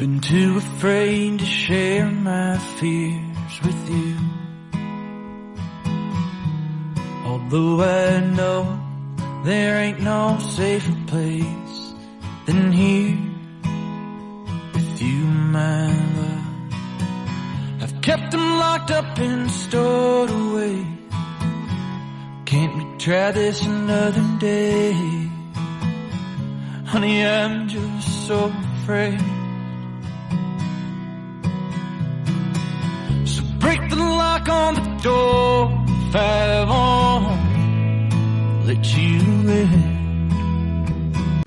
Been too afraid to share my fears with you. Although I know there ain't no safer place than here with you, my love. I've kept them locked up and stored away. Can't we try this another day? Honey, I'm just so afraid.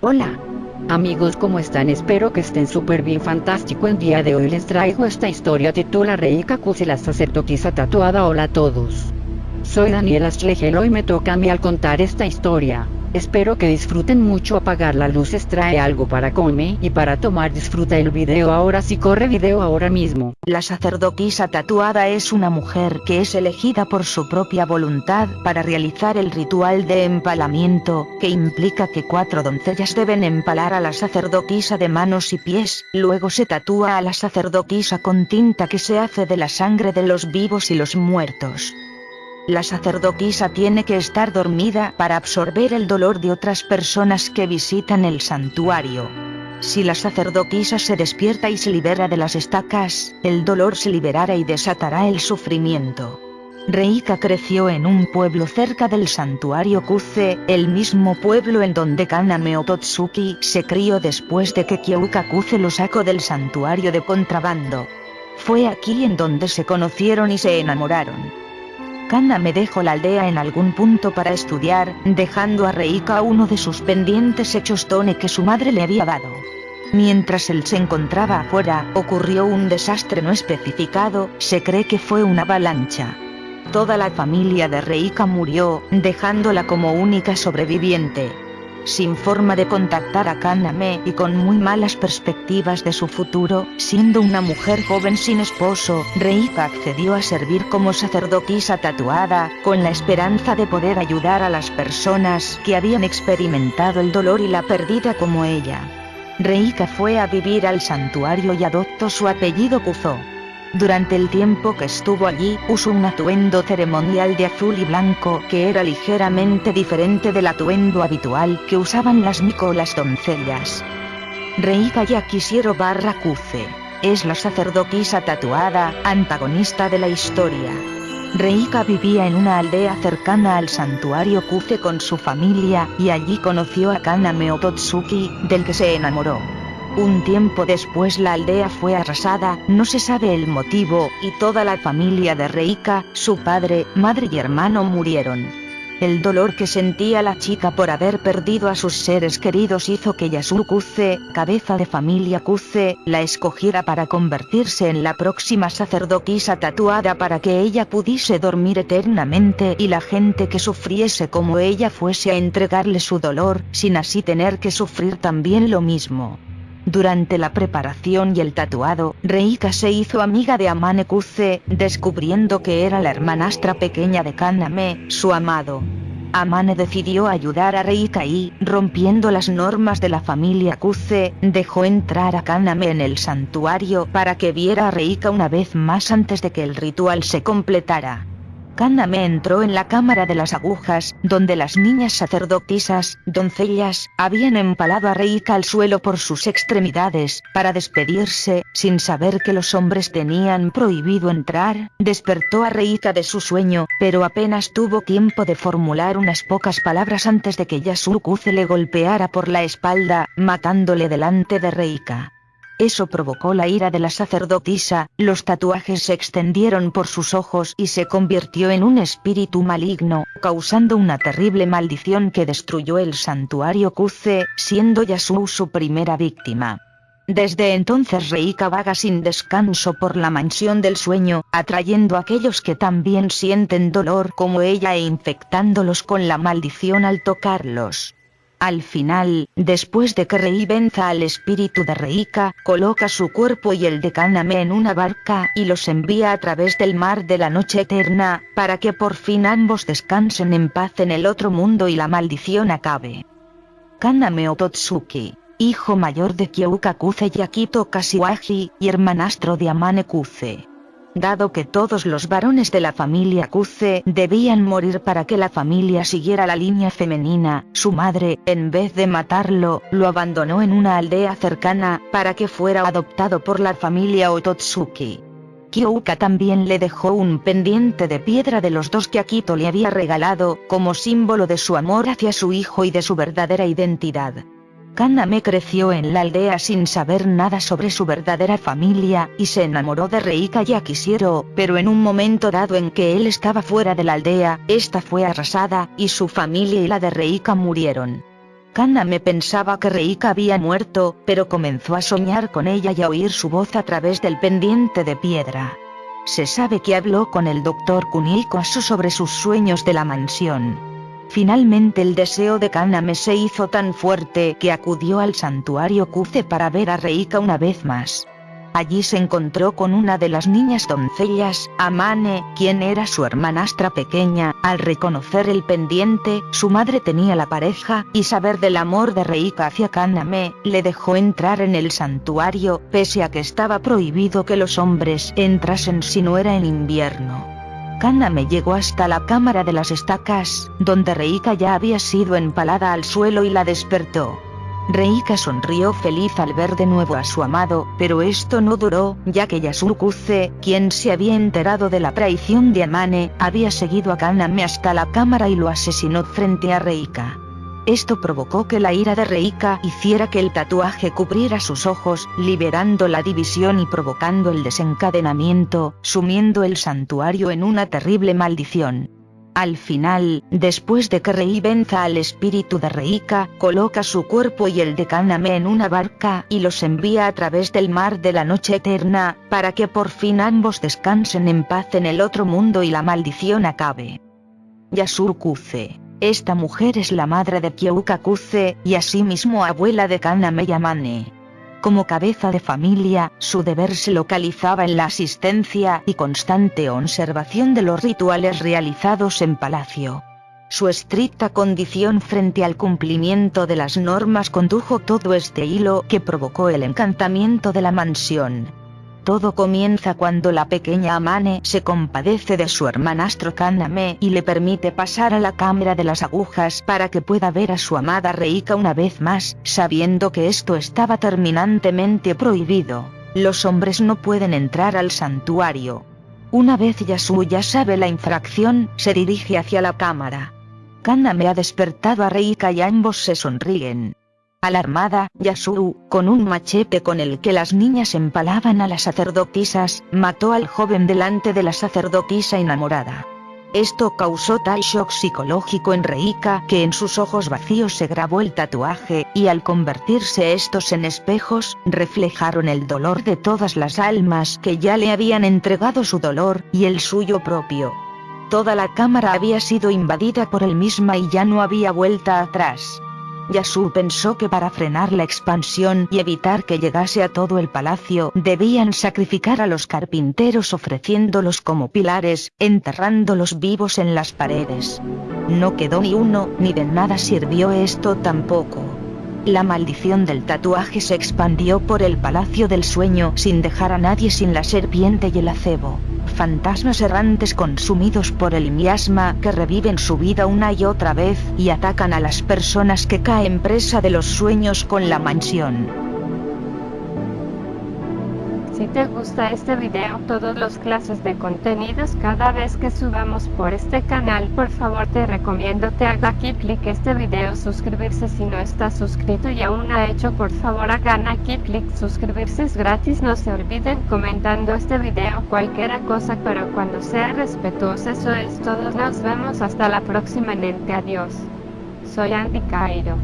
Hola. Amigos, ¿cómo están? Espero que estén súper bien fantástico. El día de hoy les traigo esta historia titula Reika Kuse la sacerdotisa tatuada. Hola a todos. Soy Daniela Stregel y me toca a mí al contar esta historia. Espero que disfruten mucho apagar las luces trae algo para comer y para tomar disfruta el video ahora si corre video ahora mismo. La sacerdotisa tatuada es una mujer que es elegida por su propia voluntad para realizar el ritual de empalamiento, que implica que cuatro doncellas deben empalar a la sacerdotisa de manos y pies, luego se tatúa a la sacerdotisa con tinta que se hace de la sangre de los vivos y los muertos. La sacerdotisa tiene que estar dormida para absorber el dolor de otras personas que visitan el santuario. Si la sacerdotisa se despierta y se libera de las estacas, el dolor se liberará y desatará el sufrimiento. Reika creció en un pueblo cerca del santuario Kuze, el mismo pueblo en donde Kaname Ototsuki se crió después de que Kyouka Kuze lo sacó del santuario de contrabando. Fue aquí en donde se conocieron y se enamoraron. Kaname dejó la aldea en algún punto para estudiar, dejando a Reika uno de sus pendientes hechos tone que su madre le había dado. Mientras él se encontraba afuera, ocurrió un desastre no especificado, se cree que fue una avalancha. Toda la familia de Reika murió, dejándola como única sobreviviente sin forma de contactar a Kaname y con muy malas perspectivas de su futuro, siendo una mujer joven sin esposo, Reika accedió a servir como sacerdotisa tatuada, con la esperanza de poder ayudar a las personas que habían experimentado el dolor y la pérdida como ella. Reika fue a vivir al santuario y adoptó su apellido Kuzo. Durante el tiempo que estuvo allí, usó un atuendo ceremonial de azul y blanco que era ligeramente diferente del atuendo habitual que usaban las Miko o las doncellas. Reika Yakishiro barra Kuze. Es la sacerdotisa tatuada, antagonista de la historia. Reika vivía en una aldea cercana al santuario Kuze con su familia, y allí conoció a Kaname Ototsuki, del que se enamoró. Un tiempo después la aldea fue arrasada, no se sabe el motivo, y toda la familia de Reika, su padre, madre y hermano murieron. El dolor que sentía la chica por haber perdido a sus seres queridos hizo que Yasuo Kuze, cabeza de familia Kuze, la escogiera para convertirse en la próxima sacerdotisa tatuada para que ella pudiese dormir eternamente y la gente que sufriese como ella fuese a entregarle su dolor, sin así tener que sufrir también lo mismo. Durante la preparación y el tatuado, Reika se hizo amiga de Amane Kuze, descubriendo que era la hermanastra pequeña de Kaname, su amado. Amane decidió ayudar a Reika y, rompiendo las normas de la familia Kuze, dejó entrar a Kaname en el santuario para que viera a Reika una vez más antes de que el ritual se completara. Kaname entró en la cámara de las agujas, donde las niñas sacerdotisas, doncellas, habían empalado a Reika al suelo por sus extremidades, para despedirse, sin saber que los hombres tenían prohibido entrar, despertó a Reika de su sueño, pero apenas tuvo tiempo de formular unas pocas palabras antes de que Yasukuze le golpeara por la espalda, matándole delante de Reika. Eso provocó la ira de la sacerdotisa, los tatuajes se extendieron por sus ojos y se convirtió en un espíritu maligno, causando una terrible maldición que destruyó el santuario Kuze, siendo Yasuo su primera víctima. Desde entonces Reika vaga sin descanso por la mansión del sueño, atrayendo a aquellos que también sienten dolor como ella e infectándolos con la maldición al tocarlos. Al final, después de que Rei venza al espíritu de Reika, coloca su cuerpo y el de Kaname en una barca y los envía a través del mar de la noche eterna, para que por fin ambos descansen en paz en el otro mundo y la maldición acabe. Kaname Ototsuki hijo mayor de Kyouka Kuze y Akito Kashiwagi, y hermanastro de Amane Kuze. Dado que todos los varones de la familia Kuze debían morir para que la familia siguiera la línea femenina, su madre, en vez de matarlo, lo abandonó en una aldea cercana, para que fuera adoptado por la familia Ototsuki. Kyouka también le dejó un pendiente de piedra de los dos que Akito le había regalado, como símbolo de su amor hacia su hijo y de su verdadera identidad. Kaname creció en la aldea sin saber nada sobre su verdadera familia, y se enamoró de Reika y Akishiro, pero en un momento dado en que él estaba fuera de la aldea, esta fue arrasada, y su familia y la de Reika murieron. Kaname pensaba que Reika había muerto, pero comenzó a soñar con ella y a oír su voz a través del pendiente de piedra. Se sabe que habló con el doctor Kunikosu sobre sus sueños de la mansión. Finalmente el deseo de Kaname se hizo tan fuerte que acudió al santuario Kuze para ver a Reika una vez más. Allí se encontró con una de las niñas doncellas, Amane, quien era su hermanastra pequeña, al reconocer el pendiente, su madre tenía la pareja, y saber del amor de Reika hacia Kaname, le dejó entrar en el santuario, pese a que estaba prohibido que los hombres entrasen si no era en invierno. Kaname llegó hasta la cámara de las estacas, donde Reika ya había sido empalada al suelo y la despertó. Reika sonrió feliz al ver de nuevo a su amado, pero esto no duró, ya que Yasukuze, quien se había enterado de la traición de Amane, había seguido a Kaname hasta la cámara y lo asesinó frente a Reika. Esto provocó que la ira de Reika hiciera que el tatuaje cubriera sus ojos, liberando la división y provocando el desencadenamiento, sumiendo el santuario en una terrible maldición. Al final, después de que Rei venza al espíritu de Reika, coloca su cuerpo y el de Kaname en una barca y los envía a través del mar de la noche eterna, para que por fin ambos descansen en paz en el otro mundo y la maldición acabe. Yasur Kuze esta mujer es la madre de Kyouka Kuze, y asimismo abuela de Kaname Yamane. Como cabeza de familia, su deber se localizaba en la asistencia y constante observación de los rituales realizados en palacio. Su estricta condición frente al cumplimiento de las normas condujo todo este hilo que provocó el encantamiento de la mansión. Todo comienza cuando la pequeña Amane se compadece de su hermanastro Kaname y le permite pasar a la cámara de las agujas para que pueda ver a su amada Reika una vez más, sabiendo que esto estaba terminantemente prohibido. Los hombres no pueden entrar al santuario. Una vez Yasu ya sabe la infracción, se dirige hacia la cámara. Kaname ha despertado a Reika y ambos se sonríen. Alarmada, Yasuu, con un machete con el que las niñas empalaban a las sacerdotisas, mató al joven delante de la sacerdotisa enamorada. Esto causó tal shock psicológico en Reika que en sus ojos vacíos se grabó el tatuaje, y al convertirse estos en espejos, reflejaron el dolor de todas las almas que ya le habían entregado su dolor, y el suyo propio. Toda la cámara había sido invadida por él misma y ya no había vuelta atrás. Yasu pensó que para frenar la expansión y evitar que llegase a todo el palacio, debían sacrificar a los carpinteros ofreciéndolos como pilares, enterrándolos vivos en las paredes. No quedó ni uno, ni de nada sirvió esto tampoco. La maldición del tatuaje se expandió por el palacio del sueño sin dejar a nadie sin la serpiente y el acebo fantasmas errantes consumidos por el miasma que reviven su vida una y otra vez y atacan a las personas que caen presa de los sueños con la mansión. Si te gusta este video, todas las clases de contenidos cada vez que subamos por este canal, por favor te recomiendo te haga aquí clic este video suscribirse si no estás suscrito y aún no ha hecho, por favor hagan aquí clic suscribirse es gratis, no se olviden comentando este video cualquier cosa, pero cuando sea respetuoso eso es todo, nos vemos hasta la próxima, adiós. Soy Andy Cairo.